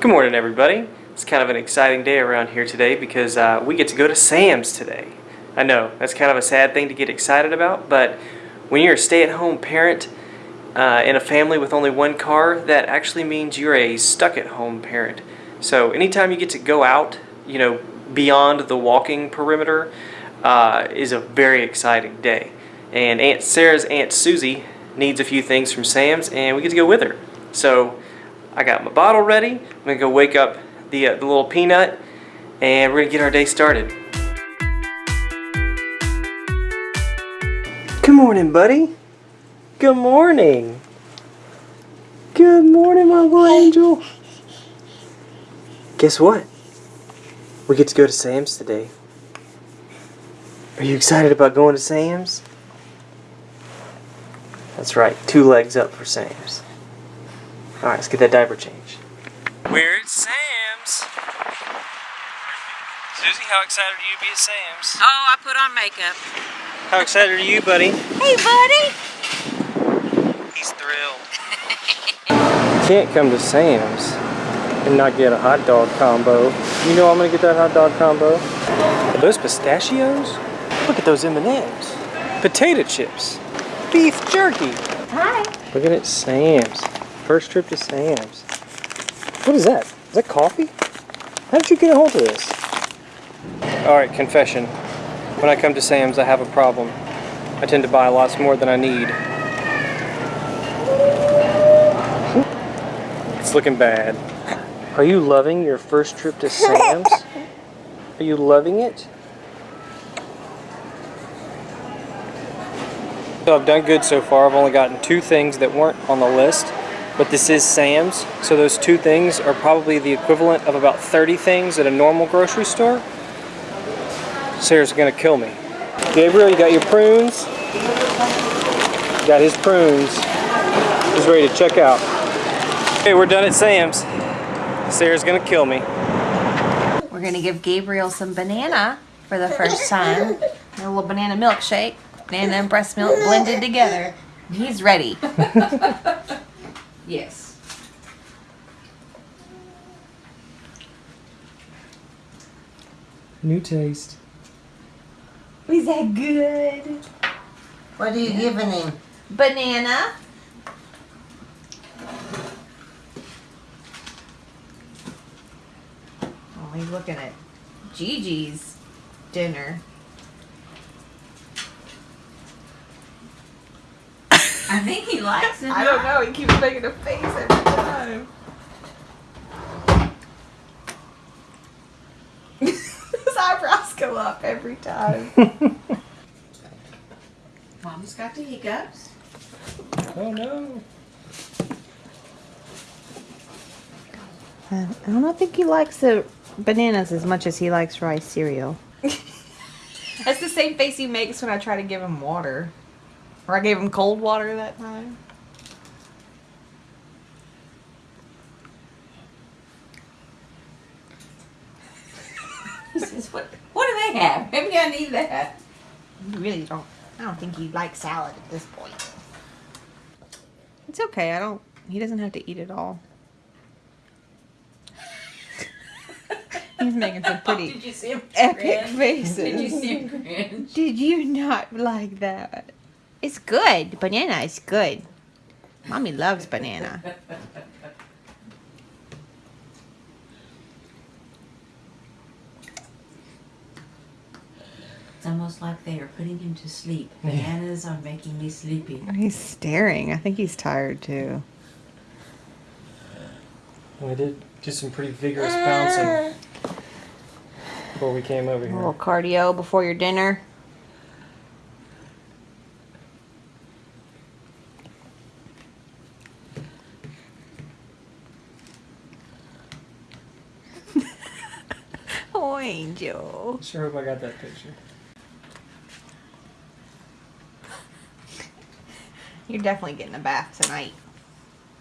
Good morning, everybody. It's kind of an exciting day around here today because uh, we get to go to Sam's today. I know, that's kind of a sad thing to get excited about, but when you're a stay-at-home parent uh, in a family with only one car, that actually means you're a stuck-at-home parent. So anytime you get to go out, you know, beyond the walking perimeter, uh, is a very exciting day. And Aunt Sarah's Aunt Susie needs a few things from Sam's, and we get to go with her. So I got my bottle ready. I'm gonna go wake up the, uh, the little peanut, and we're gonna get our day started. Good morning, buddy. Good morning. Good morning, my little angel. Guess what? We get to go to Sam's today. Are you excited about going to Sam's? That's right, two legs up for Sam's. Alright, let's get that diaper changed. We're at Sam's. Susie, how excited are you to be at Sam's? Oh, I put on makeup. How excited are you, buddy? Hey, buddy. He's thrilled. Can't come to Sam's and not get a hot dog combo. You know I'm gonna get that hot dog combo. Are those pistachios? Look at those M&Ms. Potato chips. Beef jerky. Hi. Looking at it, Sam's. First trip to Sam's. What is that? Is that coffee? How did you get a hold of this? Alright, confession. When I come to Sam's, I have a problem. I tend to buy lots more than I need. It's looking bad. Are you loving your first trip to Sam's? Are you loving it? So I've done good so far. I've only gotten two things that weren't on the list, but this is Sam's. So those two things are probably the equivalent of about 30 things at a normal grocery store. Sarah's gonna kill me. Gabriel, you got your prunes? Got his prunes. He's ready to check out. Okay, we're done at Sam's. Sarah's gonna kill me. We're gonna give Gabriel some banana for the first time. A little banana milkshake. Banana and breast milk blended together. He's ready. yes. New taste. Is that good? What are you giving him? Banana. Oh, he's looking at Gigi's dinner. I think he likes it. I don't know. He keeps making a face every time. His eyebrows go up every time. Mom's got the hiccups. Oh no. I don't think he likes the bananas as much as he likes rice cereal. That's the same face he makes when I try to give him water. Or I gave him cold water that time. He says, what, what do they have? Maybe I need that. You really don't. I don't think he likes salad at this point. It's okay. I don't. He doesn't have to eat it all. He's making some Oh, pretty did you see him epic grin? faces. Did you see him grin? Did you not like that? It's good. Banana is good. Mommy loves banana. It's almost like they are putting him to sleep. Bananas are making me sleepy. He's staring. I think he's tired too. I did do some pretty vigorous bouncing ah. before we came over here. A little cardio before your dinner. Oh, Angel. Sure hope I got that picture. You're definitely getting a bath tonight.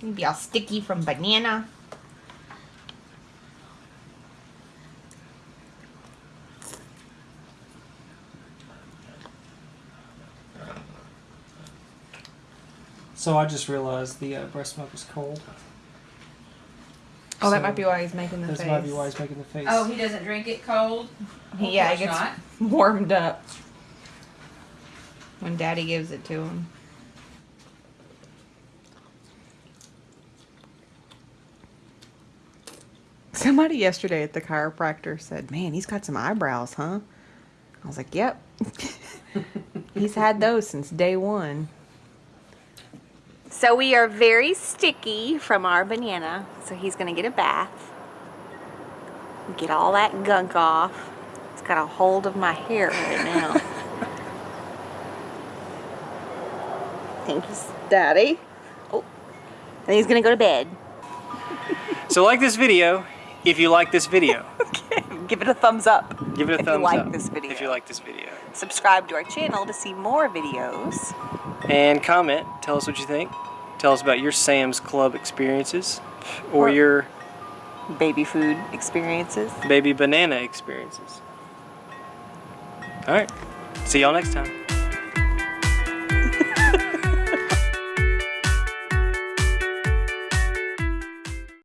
You'd be all sticky from banana. So I just realized the uh, breast milk is cold. Oh, that might be why he's making the That face. might be why he's making the face. Oh, he doesn't drink it cold? He- yeah, Of he gets not. warmed up when Daddy gives it to him. Somebody yesterday at the chiropractor said, "Man, he's got some eyebrows, huh?" I was like, "Yep." he's had those since day one. So we are very sticky from our banana. So he's gonna get a bath. Get all that gunk off. It's got a hold of my hair right now. Thank you, Daddy. Oh, and he's gonna go to bed. So like this video if you like this video. okay. Give it a thumbs up. Give it a thumbs up. If you like up this video. if you like this video. Subscribe to our channel to see more videos. And comment. Tell us what you think. Tell us about your Sam's Club experiences or Or- your Baby food experiences. baby banana experiences. All right. See y'all next time.